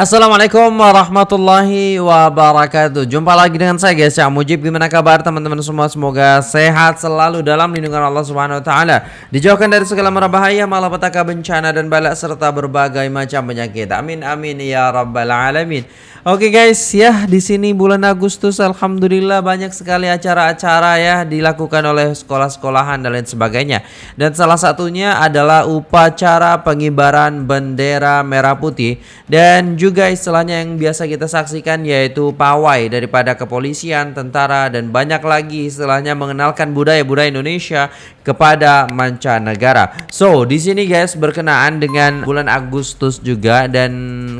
Assalamualaikum warahmatullahi wabarakatuh. Jumpa lagi dengan saya guys. Cak Mujib Gimana kabar teman-teman semua? Semoga sehat selalu dalam lindungan Allah Subhanahu Wa Taala. Dijauhkan dari segala mara bahaya Malapetaka bencana dan balak Serta berbagai macam penyakit. Amin amin ya rabbal alamin. Oke guys ya di sini bulan Agustus Alhamdulillah banyak sekali acara-acara ya Dilakukan oleh sekolah-sekolahan dan lain sebagainya. Dan salah satunya adalah upacara pengibaran bendera merah putih. Dan juga juga istilahnya yang biasa kita saksikan yaitu pawai daripada kepolisian, tentara dan banyak lagi istilahnya mengenalkan budaya-budaya Indonesia kepada mancanegara. So, di sini guys berkenaan dengan bulan Agustus juga dan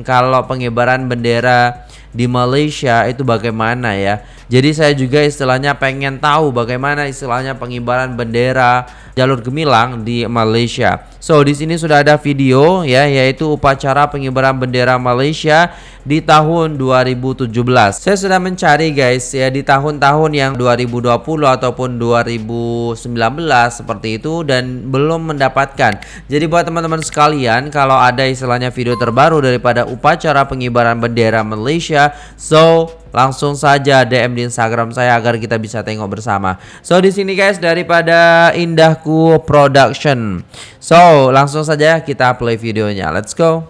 kalau pengibaran bendera di Malaysia itu bagaimana ya. Jadi saya juga istilahnya pengen tahu bagaimana istilahnya pengibaran bendera jalur gemilang di Malaysia. So, di sini sudah ada video ya yaitu upacara pengibaran bendera Malaysia di tahun 2017. Saya sudah mencari guys ya di tahun-tahun yang 2020 ataupun 2019 seperti itu dan belum mendapatkan. Jadi buat teman-teman sekalian kalau ada istilahnya video terbaru daripada upacara pengibaran bendera Malaysia, so langsung saja DM di Instagram saya agar kita bisa tengok bersama. So di sini guys daripada Indahku Production. So langsung saja kita play videonya. Let's go.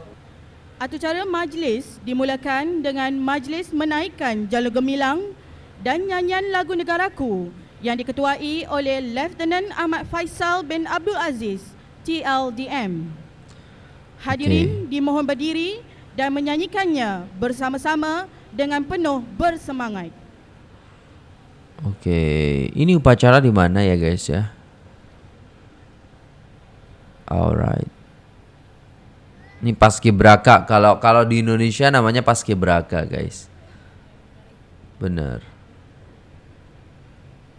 Acara majlis dimulakan dengan majlis menaikkan jalur gemilang dan nyanyian lagu negaraku yang diketuai oleh Lieutenant Ahmad Faisal bin Abdul Aziz, TLDM. Hadirin okay. dimohon berdiri dan menyanyikannya bersama-sama dengan penuh bersemangat. Oke, ini upacara di mana ya guys ya? Alright. Ini paskibraka. Kalau kalau di Indonesia namanya paskibraka guys. Bener.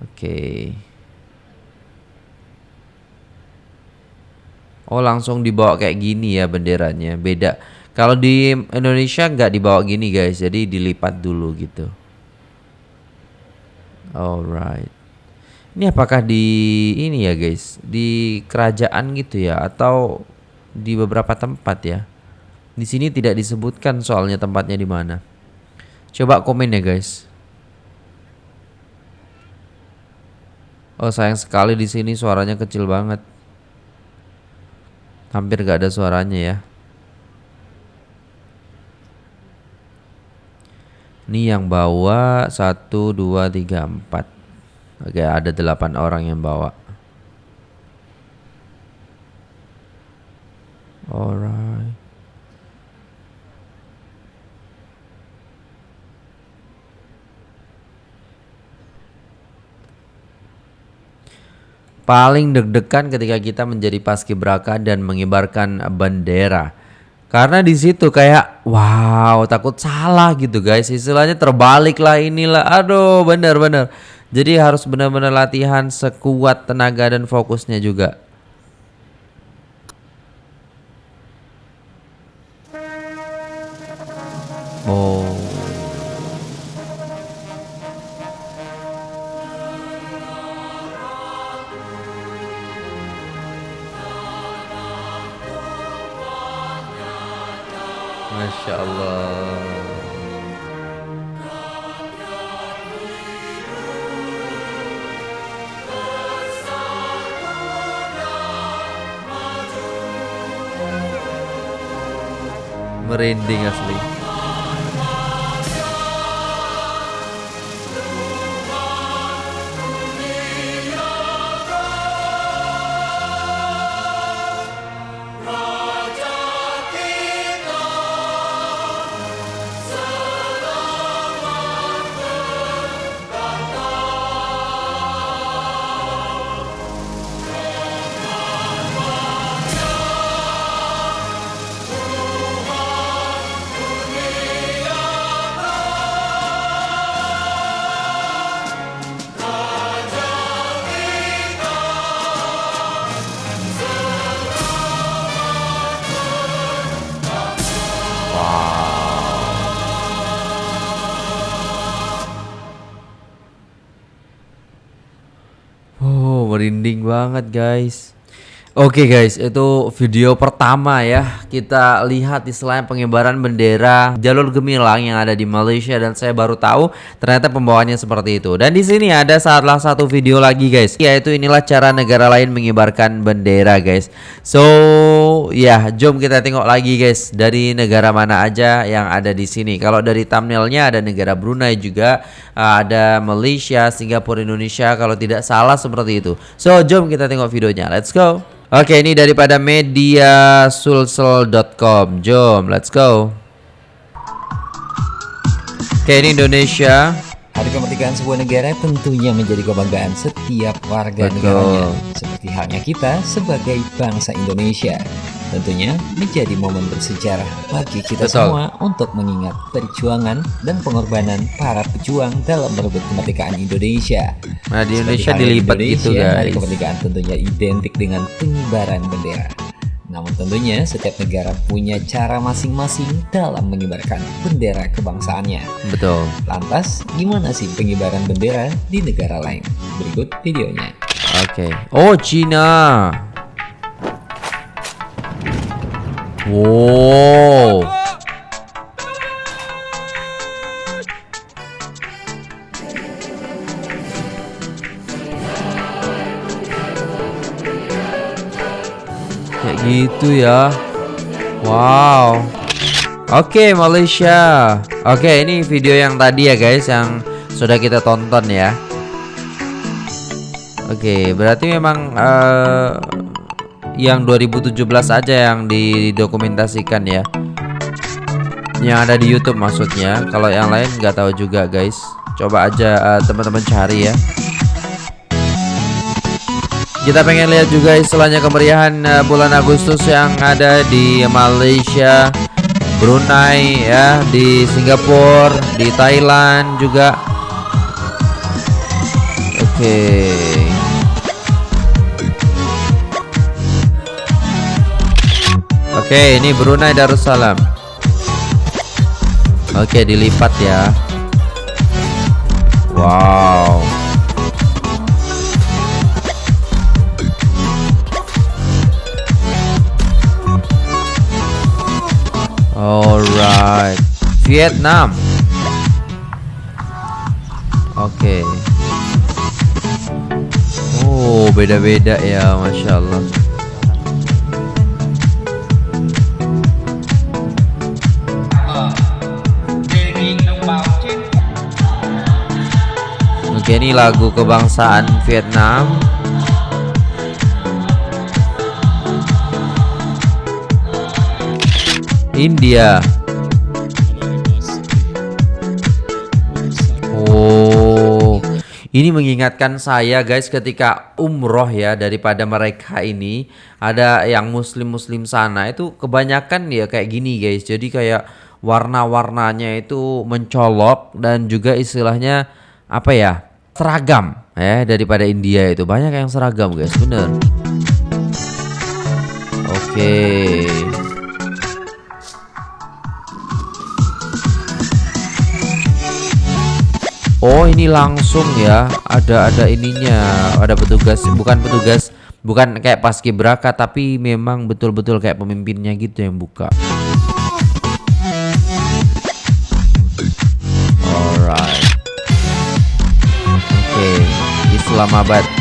Oke. Oh langsung dibawa kayak gini ya benderanya. Beda. Kalau di Indonesia nggak dibawa gini guys, jadi dilipat dulu gitu. Alright. Ini apakah di ini ya guys, di kerajaan gitu ya atau di beberapa tempat ya? Di sini tidak disebutkan soalnya tempatnya di mana. Coba komen ya guys. Oh sayang sekali di sini suaranya kecil banget. Hampir gak ada suaranya ya. Ini yang bawa satu dua tiga empat. Oke, ada delapan orang yang bawa. Alright. Paling deg-degan ketika kita menjadi paskibraka dan mengibarkan bendera. Karena di situ kayak wow takut salah gitu guys istilahnya terbalik lah inilah aduh bener-bener jadi harus benar-benar latihan sekuat tenaga dan fokusnya juga. Oh. Masya Allah. Merinding asli merinding banget guys Oke guys, itu video pertama ya kita lihat di selain pengibaran bendera jalur gemilang yang ada di Malaysia dan saya baru tahu ternyata pembawaannya seperti itu. Dan di sini ada salah satu video lagi guys, yaitu inilah cara negara lain mengibarkan bendera guys. So ya, jom kita tengok lagi guys dari negara mana aja yang ada di sini. Kalau dari thumbnailnya ada negara Brunei juga, ada Malaysia, Singapura, Indonesia. Kalau tidak salah seperti itu. So jom kita tengok videonya. Let's go. Oke, ini daripada mediasulsel.com. Jom, let's go. Oke, ini Indonesia. Hari kemerdekaan sebuah negara tentunya menjadi kebanggaan setiap warga Betul. negaranya. Seperti halnya kita sebagai bangsa Indonesia. Tentunya menjadi momen bersejarah bagi kita Betul. semua untuk mengingat perjuangan dan pengorbanan para pejuang dalam merebut kemerdekaan Indonesia. Nah, di Indonesia dilipat Indonesia, gitu Hari guys. kemerdekaan tentunya identik dengan pengibaran bendera. Namun tentunya setiap negara punya cara masing-masing dalam mengibarkan bendera kebangsaannya. Betul. Lantas, gimana sih pengibaran bendera di negara lain? Berikut videonya. Oke. Oh, Cina. Wow. Kayak gitu ya. Wow. Oke, Malaysia. Oke, ini video yang tadi ya guys yang sudah kita tonton ya. Oke, berarti memang eh, yang 2017 aja yang didokumentasikan ya. Yang ada di YouTube maksudnya. Kalau yang lain nggak tahu juga guys. Coba aja eh, teman-teman cari ya. Kita pengen lihat juga istilahnya kemeriahan eh, bulan Agustus yang ada di Malaysia, Brunei ya, di Singapura, di Thailand juga. Oke. Oke, ini Brunei Darussalam. Oke, dilipat ya. Wow. Alright, Vietnam. Oke. Oh, beda-beda ya, masya Allah. Oke, ini lagu kebangsaan Vietnam. India. Oh, ini mengingatkan saya guys ketika umroh ya daripada mereka ini ada yang muslim-muslim sana itu kebanyakan ya kayak gini guys. Jadi kayak warna-warnanya itu mencolok dan juga istilahnya apa ya seragam ya daripada India itu banyak yang seragam guys bener. Oke. Oh ini langsung ya ada ada ininya ada petugas bukan petugas bukan kayak paskibraka tapi memang betul-betul kayak pemimpinnya gitu yang buka. Alright. Oke Islamabad.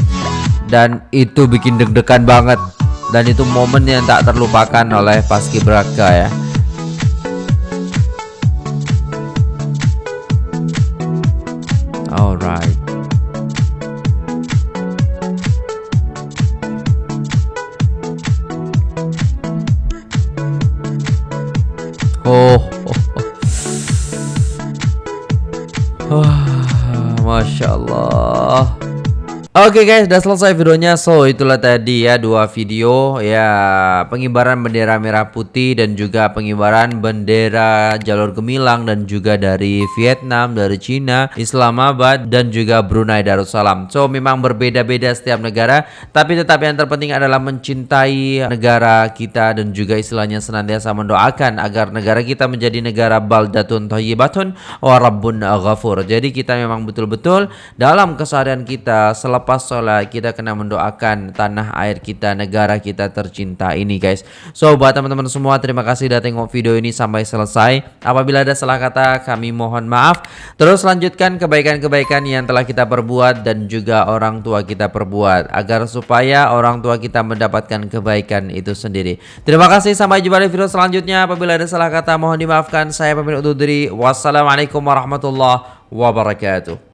dan itu bikin deg-degan banget. Dan itu momen yang tak terlupakan oleh paskibraka ya. Alright. Oh, oh Masya Allah. Oke guys, udah selesai videonya. So, itulah tadi ya dua video ya pengibaran bendera merah putih dan juga pengibaran bendera jalur gemilang dan juga dari Vietnam, dari Cina, Islamabad dan juga Brunei Darussalam. So, memang berbeda-beda setiap negara, tapi tetap yang terpenting adalah mencintai negara kita dan juga istilahnya senantiasa mendoakan agar negara kita menjadi negara baldatun thayyibatun wa rabbun ghafur. Jadi kita memang betul-betul dalam keseharian kita selalu Sholat kita kena mendoakan tanah air kita, negara kita tercinta ini guys. So buat teman-teman semua terima kasih sudah tengok video ini sampai selesai. Apabila ada salah kata kami mohon maaf. Terus lanjutkan kebaikan-kebaikan yang telah kita perbuat dan juga orang tua kita perbuat agar supaya orang tua kita mendapatkan kebaikan itu sendiri. Terima kasih sampai jumpa di video selanjutnya. Apabila ada salah kata mohon dimaafkan. Saya pamit undur. Wassalamualaikum warahmatullahi wabarakatuh.